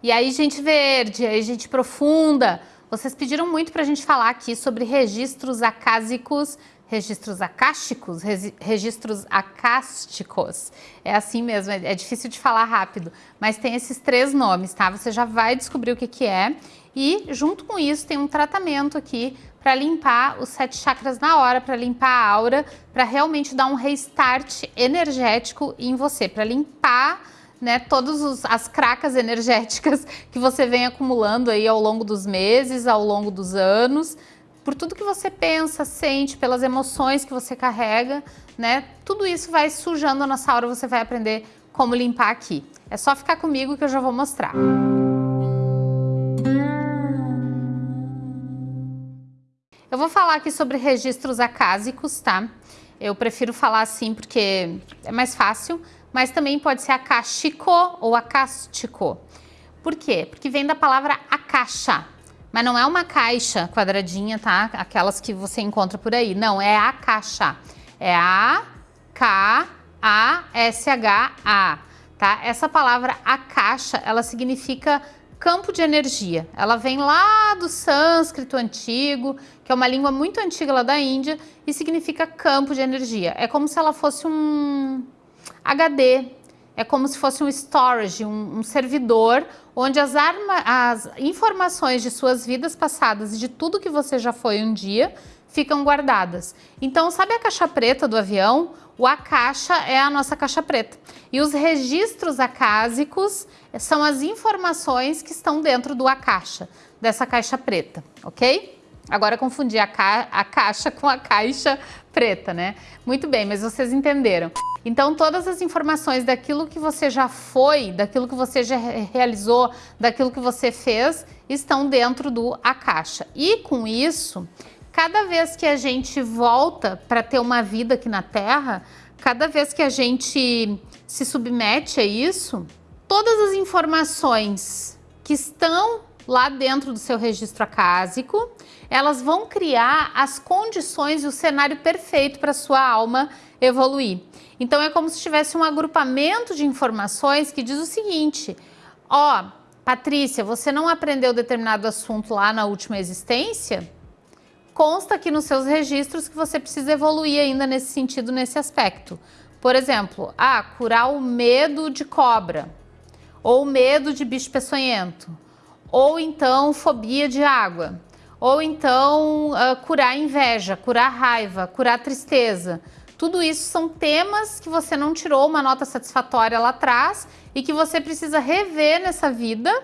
E aí, gente verde, aí, gente profunda. Vocês pediram muito para a gente falar aqui sobre registros acásicos, registros acásticos, registros acásticos. É assim mesmo, é, é difícil de falar rápido, mas tem esses três nomes, tá? Você já vai descobrir o que, que é. E junto com isso tem um tratamento aqui para limpar os sete chakras na hora, para limpar a aura, para realmente dar um restart energético em você, para limpar né, todas as cracas energéticas que você vem acumulando aí ao longo dos meses, ao longo dos anos, por tudo que você pensa, sente, pelas emoções que você carrega, né? Tudo isso vai sujando a nossa aura, você vai aprender como limpar aqui. É só ficar comigo que eu já vou mostrar. Eu vou falar aqui sobre registros acásicos, tá? Eu prefiro falar assim porque é mais fácil, mas também pode ser acástico ou acástico. Por quê? Porque vem da palavra acaixa, mas não é uma caixa quadradinha, tá? Aquelas que você encontra por aí. Não, é a caixa. É A, K, A, S, H, A, tá? Essa palavra a caixa, ela significa campo de energia. Ela vem lá do sânscrito antigo, que é uma língua muito antiga lá da Índia, e significa campo de energia. É como se ela fosse um HD, é como se fosse um storage, um, um servidor, onde as, arma, as informações de suas vidas passadas e de tudo que você já foi um dia ficam guardadas. Então, sabe a caixa preta do avião? O a caixa é a nossa caixa preta. E os registros acásicos são as informações que estão dentro do a caixa, dessa caixa preta, ok? Agora confundi a, ca a caixa com a caixa preta, né? Muito bem, mas vocês entenderam. Então, todas as informações daquilo que você já foi, daquilo que você já realizou, daquilo que você fez, estão dentro do a caixa. E com isso, cada vez que a gente volta para ter uma vida aqui na Terra, cada vez que a gente se submete a isso, todas as informações que estão lá dentro do seu registro acásico, elas vão criar as condições e o cenário perfeito para sua alma evoluir. Então é como se tivesse um agrupamento de informações que diz o seguinte, ó, Patrícia, você não aprendeu determinado assunto lá na última existência? Consta aqui nos seus registros que você precisa evoluir ainda nesse sentido, nesse aspecto. Por exemplo, ah, curar o medo de cobra, ou medo de bicho peçonhento, ou então fobia de água, ou então uh, curar inveja, curar raiva, curar tristeza. Tudo isso são temas que você não tirou uma nota satisfatória lá atrás e que você precisa rever nessa vida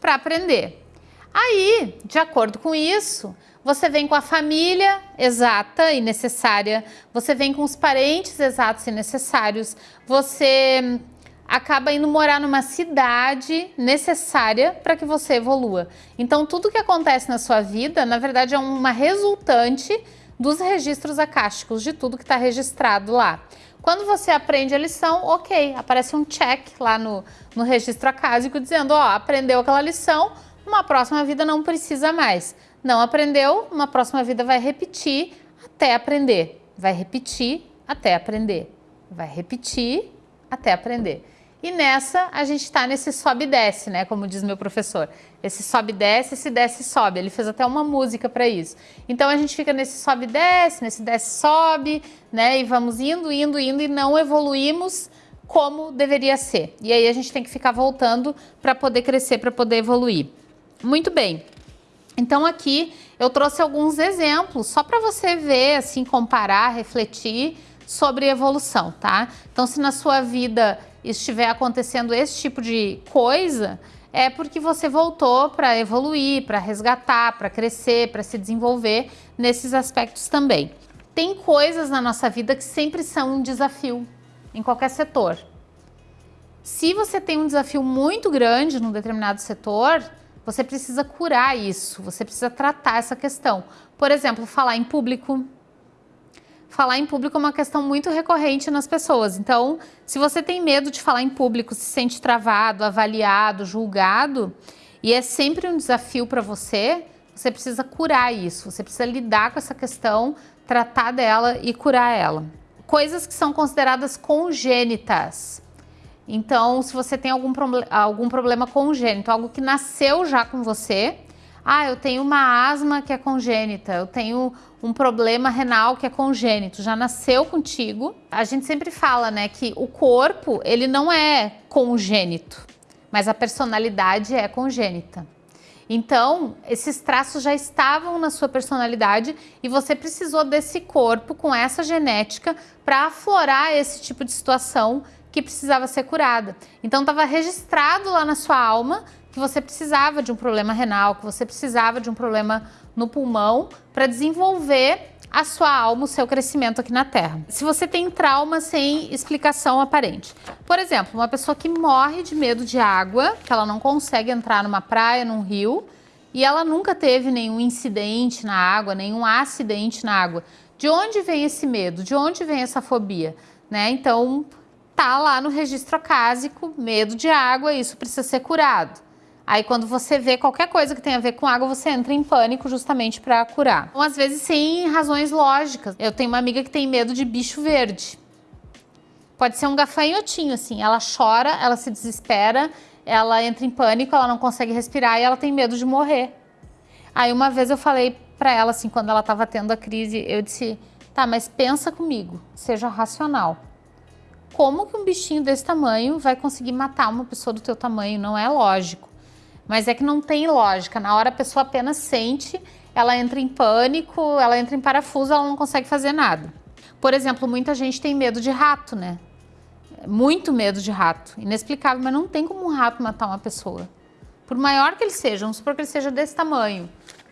para aprender. Aí, de acordo com isso, você vem com a família exata e necessária, você vem com os parentes exatos e necessários, você acaba indo morar numa cidade necessária para que você evolua. Então, tudo que acontece na sua vida, na verdade, é uma resultante dos registros acásticos, de tudo que está registrado lá. Quando você aprende a lição, ok, aparece um check lá no, no registro acásico dizendo, ó, aprendeu aquela lição, uma próxima vida não precisa mais. Não aprendeu, uma próxima vida vai repetir até aprender. Vai repetir até aprender. Vai repetir até aprender. E nessa, a gente está nesse sobe e desce, né? Como diz meu professor. Esse sobe e desce, esse desce e sobe. Ele fez até uma música para isso. Então, a gente fica nesse sobe e desce, nesse desce e sobe, né? E vamos indo, indo, indo e não evoluímos como deveria ser. E aí, a gente tem que ficar voltando para poder crescer, para poder evoluir. Muito bem. Então, aqui, eu trouxe alguns exemplos, só para você ver, assim, comparar, refletir sobre evolução, tá? Então, se na sua vida estiver acontecendo esse tipo de coisa, é porque você voltou para evoluir, para resgatar, para crescer, para se desenvolver nesses aspectos também. Tem coisas na nossa vida que sempre são um desafio em qualquer setor. Se você tem um desafio muito grande num determinado setor, você precisa curar isso, você precisa tratar essa questão. Por exemplo, falar em público, falar em público é uma questão muito recorrente nas pessoas. Então, se você tem medo de falar em público, se sente travado, avaliado, julgado, e é sempre um desafio para você, você precisa curar isso, você precisa lidar com essa questão, tratar dela e curar ela. Coisas que são consideradas congênitas. Então, se você tem algum, algum problema congênito, algo que nasceu já com você, ah, eu tenho uma asma que é congênita, eu tenho um problema renal que é congênito, já nasceu contigo. A gente sempre fala, né, que o corpo, ele não é congênito, mas a personalidade é congênita. Então, esses traços já estavam na sua personalidade e você precisou desse corpo com essa genética para aflorar esse tipo de situação que precisava ser curada. Então, estava registrado lá na sua alma que você precisava de um problema renal, que você precisava de um problema no pulmão para desenvolver a sua alma, o seu crescimento aqui na Terra. Se você tem trauma sem explicação aparente. Por exemplo, uma pessoa que morre de medo de água, que ela não consegue entrar numa praia, num rio, e ela nunca teve nenhum incidente na água, nenhum acidente na água. De onde vem esse medo? De onde vem essa fobia? Né? Então, tá lá no registro acásico, medo de água, isso precisa ser curado. Aí quando você vê qualquer coisa que tenha a ver com água, você entra em pânico justamente para curar. Então, às vezes sem razões lógicas. Eu tenho uma amiga que tem medo de bicho verde. Pode ser um gafanhotinho, assim. Ela chora, ela se desespera, ela entra em pânico, ela não consegue respirar e ela tem medo de morrer. Aí uma vez eu falei para ela, assim, quando ela estava tendo a crise, eu disse, tá, mas pensa comigo, seja racional. Como que um bichinho desse tamanho vai conseguir matar uma pessoa do teu tamanho? Não é lógico. Mas é que não tem lógica. Na hora a pessoa apenas sente, ela entra em pânico, ela entra em parafuso, ela não consegue fazer nada. Por exemplo, muita gente tem medo de rato, né? Muito medo de rato. Inexplicável, mas não tem como um rato matar uma pessoa. Por maior que ele seja, vamos supor que ele seja desse tamanho.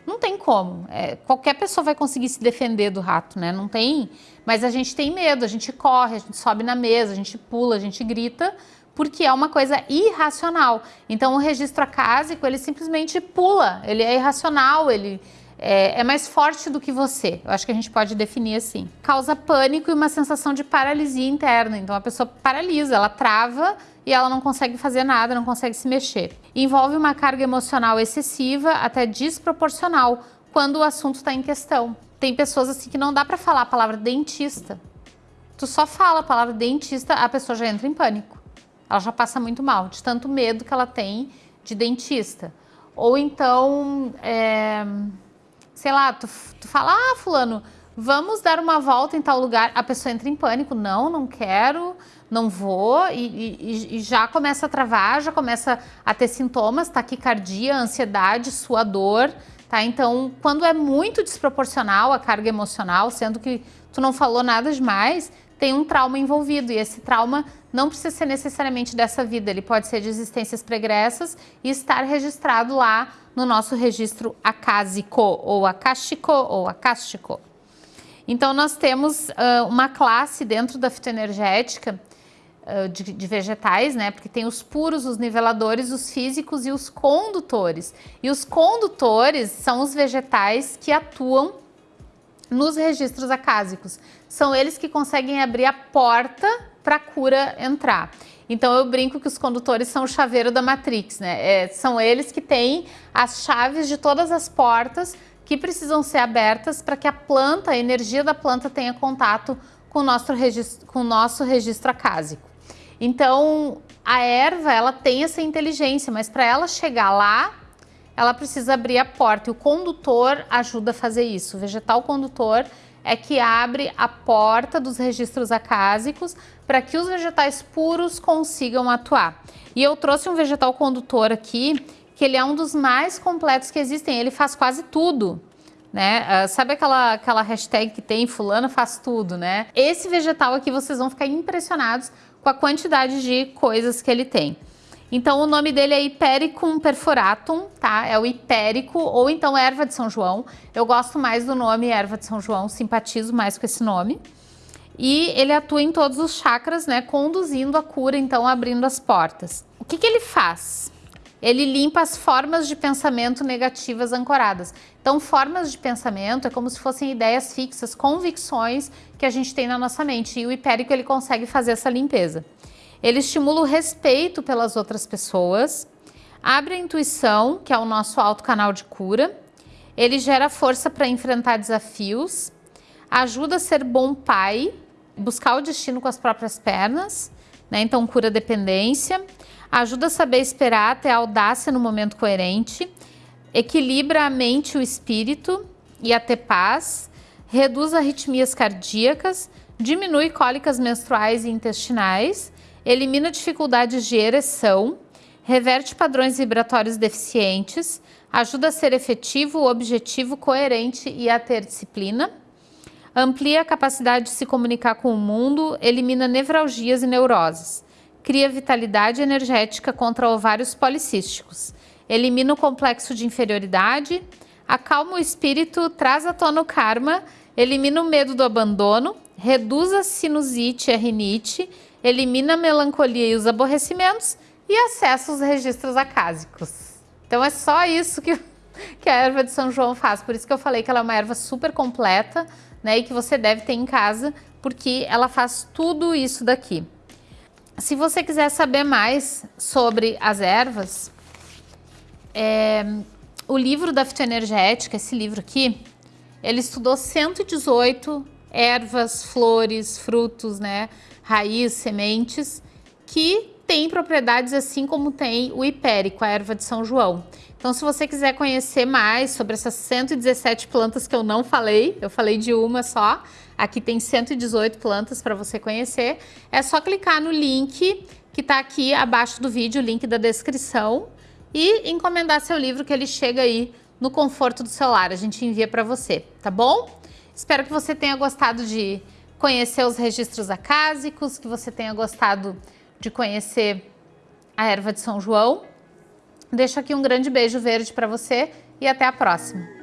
Não tem como. É, qualquer pessoa vai conseguir se defender do rato, né? Não tem. Mas a gente tem medo, a gente corre, a gente sobe na mesa, a gente pula, a gente grita, porque é uma coisa irracional. Então o registro acásico, ele simplesmente pula, ele é irracional, ele é, é, mais forte do que você. Eu acho que a gente pode definir assim. Causa pânico e uma sensação de paralisia interna. Então a pessoa paralisa, ela trava e ela não consegue fazer nada, não consegue se mexer. Envolve uma carga emocional excessiva, até desproporcional, quando o assunto está em questão. Tem pessoas assim que não dá para falar a palavra dentista. Tu só fala a palavra dentista, a pessoa já entra em pânico ela já passa muito mal, de tanto medo que ela tem de dentista. Ou então, é, sei lá, tu, tu fala, ah, fulano, vamos dar uma volta em tal lugar. A pessoa entra em pânico, não, não quero, não vou, e, e, e já começa a travar, já começa a ter sintomas, taquicardia, ansiedade, suador, tá? Então, quando é muito desproporcional a carga emocional, sendo que tu não falou nada demais, tem um trauma envolvido e esse trauma não precisa ser necessariamente dessa vida, ele pode ser de existências pregressas e estar registrado lá no nosso registro acásico ou acástico ou acástico. Então nós temos uh, uma classe dentro da fitoenergética uh, de, de, vegetais, né? Porque tem os puros, os niveladores, os físicos e os condutores. E os condutores são os vegetais que atuam nos registros acásicos. São eles que conseguem abrir a porta para a cura entrar. Então eu brinco que os condutores são o chaveiro da Matrix, né? É, são eles que têm as chaves de todas as portas que precisam ser abertas para que a planta, a energia da planta tenha contato com o nosso registro, com o nosso registro acásico. Então a erva ela tem essa inteligência, mas para ela chegar lá, ela precisa abrir a porta e o condutor ajuda a fazer isso. O vegetal condutor é que abre a porta dos registros acásicos para que os vegetais puros consigam atuar. E eu trouxe um vegetal condutor aqui, que ele é um dos mais completos que existem, ele faz quase tudo. Né? Uh, sabe aquela, aquela hashtag que tem fulano faz tudo, né? Esse vegetal aqui vocês vão ficar impressionados com a quantidade de coisas que ele tem. Então o nome dele é Hipericum perforatum, tá? É o hipérico ou então erva de São João. Eu gosto mais do nome erva de São João, simpatizo mais com esse nome. E ele atua em todos os chakras, né, conduzindo a cura, então abrindo as portas. O que, que ele faz? Ele limpa as formas de pensamento negativas ancoradas. Então, formas de pensamento é como se fossem ideias fixas, convicções que a gente tem na nossa mente. E o hipérico ele consegue fazer essa limpeza. Ele estimula o respeito pelas outras pessoas, abre a intuição, que é o nosso alto canal de cura, ele gera força para enfrentar desafios, ajuda a ser bom pai, buscar o destino com as próprias pernas, né? Então cura dependência, ajuda a saber esperar até audácia no momento coerente, equilibra a mente e o espírito e a ter paz, reduz arritmias cardíacas, diminui cólicas menstruais e intestinais, elimina dificuldades de ereção, reverte padrões vibratórios deficientes, ajuda a ser efetivo, objetivo, coerente e a ter disciplina, amplia a capacidade de se comunicar com o mundo, elimina nevralgias e neuroses, cria vitalidade energética contra ovários policísticos, elimina o complexo de inferioridade, acalma o espírito, traz à tona o karma, elimina o medo do abandono, reduz a sinusite e a rinite, elimina a melancolia e os aborrecimentos e acessa os registros acásicos. Então é só isso que, que a erva de São João faz. Por isso que eu falei que ela é uma erva super completa, né? E que você deve ter em casa, porque ela faz tudo isso daqui. Se você quiser saber mais sobre as ervas, é, o livro da fitoenergética, esse livro aqui, ele estudou 118 ervas, flores, frutos, né, raiz, sementes, que tem propriedades assim como tem o hipérico, a erva de São João. Então, se você quiser conhecer mais sobre essas 117 plantas que eu não falei, eu falei de uma só, aqui tem 118 plantas para você conhecer, é só clicar no link que está aqui abaixo do vídeo, link da descrição, e encomendar seu livro que ele chega aí no conforto do celular, a gente envia para você, tá bom? Espero que você tenha gostado de conhecer os registros acásicos, que você tenha gostado de conhecer a erva de São João. Deixo aqui um grande beijo verde para você e até a próxima.